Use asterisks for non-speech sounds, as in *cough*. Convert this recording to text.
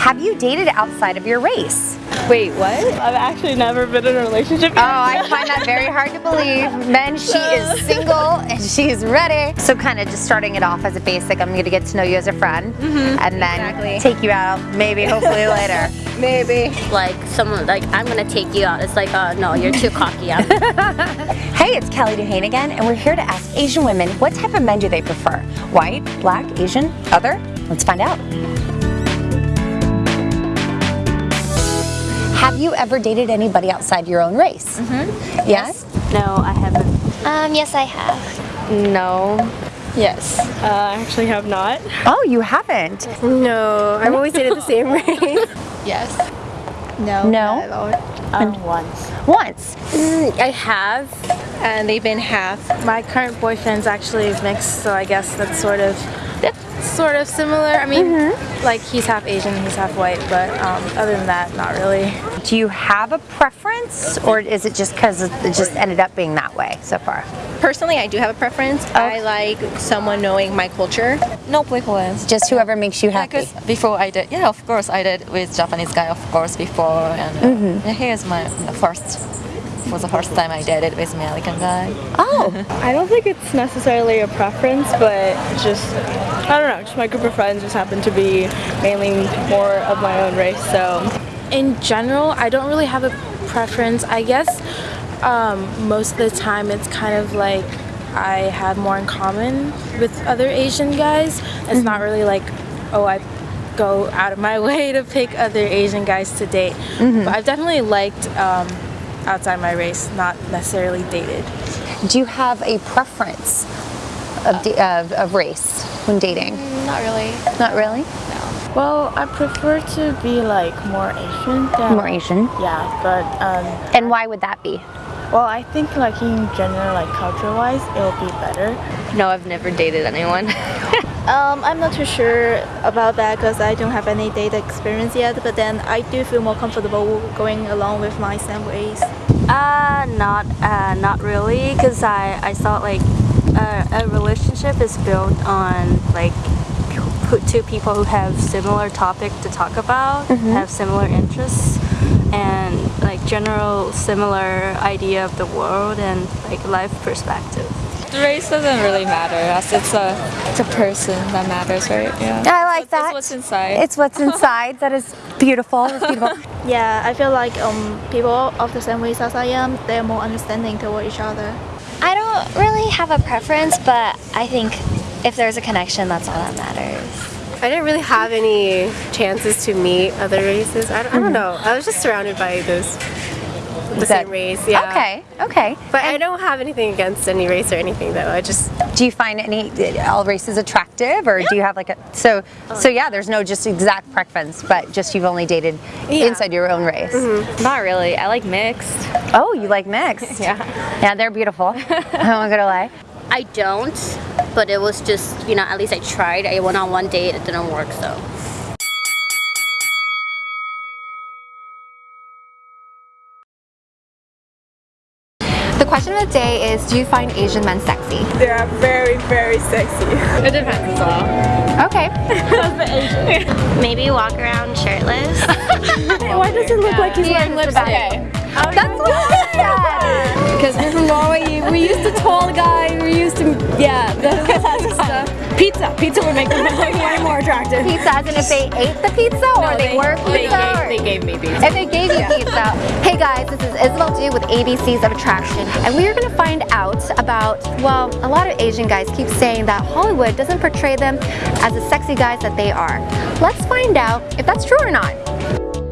Have you dated outside of your race? Wait, what? I've actually never been in a relationship. Oh, I find that very hard to believe. Men, she *laughs* is single and she's ready. So kind of just starting it off as a basic, I'm going to get to know you as a friend and then Exactly. take you out maybe, hopefully *laughs* later. Maybe. like someone like I'm gonna take you out. It's like, uh, no, you're too cocky. *laughs* Hey, it's Kelly Duhane again, and we're here to ask Asian women what type of men do they prefer? White, black, Asian, other? Let's find out. Have you ever dated anybody outside your own race? Mm-hmm. Yes? no, I haven't. Um, yes, I have. No. Yes. Uh, I actually have not. Oh, you haven't? No. I've always dated the same race. *laughs* Yes. No. No? not. Um, once. Once. Mm, I have. And they've been half. My current boyfriend's actually mixed, so I guess that's sort of sort of similar. I mean, Mm-hmm. like he's half Asian, he's half white, but um, other than that, not really. Do you have a preference, or is it just because it just ended up being that way so far? Personally, I do have a preference. I like someone knowing my culture. No preference. Just whoever makes you happy. Because before I did, yeah, of course I did with Japanese guy, of course before, and uh, Mm-hmm. yeah, here's my first. For the first time I dated with American guy. Oh, *laughs* I don't think it's necessarily a preference, but just, I don't know, just my group of friends just happen to be mainly more of my own race, so. In general, I don't really have a preference. I guess um, most of the time it's kind of like I have more in common with other Asian guys. It's not really like, oh, I go out of my *laughs* way to pick other Asian guys to date. But I've definitely liked um, outside my race, not necessarily dated. do you have a preference of, da- of, of race when dating? Not really. Not really. Well, I prefer to be like more Asian than. More Asian. Yeah, but, um, And why would that be? well, I think like in general, like culture-wise, it'll be better. No, I've never dated anyone. *laughs* Um, I'm not too sure about that because I don't have any data experience yet, but then I do feel more comfortable going along with my same race. uh, not, uh, not really, because I, I thought like uh, a relationship is built on like who- two people who have similar topic to talk about, have similar interests, and like general similar idea of the world and like life perspective. The race doesn't really matter, as it's a it's a person that matters, right? Yeah. I like It's that. what's inside. It's what's *laughs* inside. that is beautiful. Beautiful. *laughs* Yeah, I feel like um, people of the same race as I am, they're more understanding toward each other. I don't really have a preference, but I think if there's a connection, that's all that matters. I didn't really have any chances to meet other races. I don't, I don't mm-hmm. know. I was just surrounded by those the That- same race. Yeah. Okay. Okay. But I don't have anything against any race or anything though. I just Do you find any all races attractive, or do you have like a so so yeah? There's no just exact preference, but just you've only dated Yeah. inside your own race. Mm-hmm. Not really. I like mixed. Oh, you like mixed? *laughs* Yeah. Yeah, they're beautiful. *laughs* I'm not gonna lie. I don't, but it was just, you know, at least I tried. I went on one date, it didn't work, so. The question of the day is, do you find Asian men sexy? They are very, very sexy. *laughs* It depends as. Okay. *laughs* Maybe walk around shirtless. *laughs* Why does it look like he's wearing lipstick? That's what I said. Because we're from Norway, we used to tall guy, we used to, yeah, the stuff. Pizza, pizza would make them way more attractive. Pizza, as in if they ate the pizza or they, were pizza. They gave, they gave me pizza. If they gave you pizza. Hey guys, this is Isabel Du with ABCs of Attraction, and we are going to find out about, well, a lot of Asian guys keep saying that Hollywood doesn't portray them as the sexy guys that they are. Let's find out if that's true or not.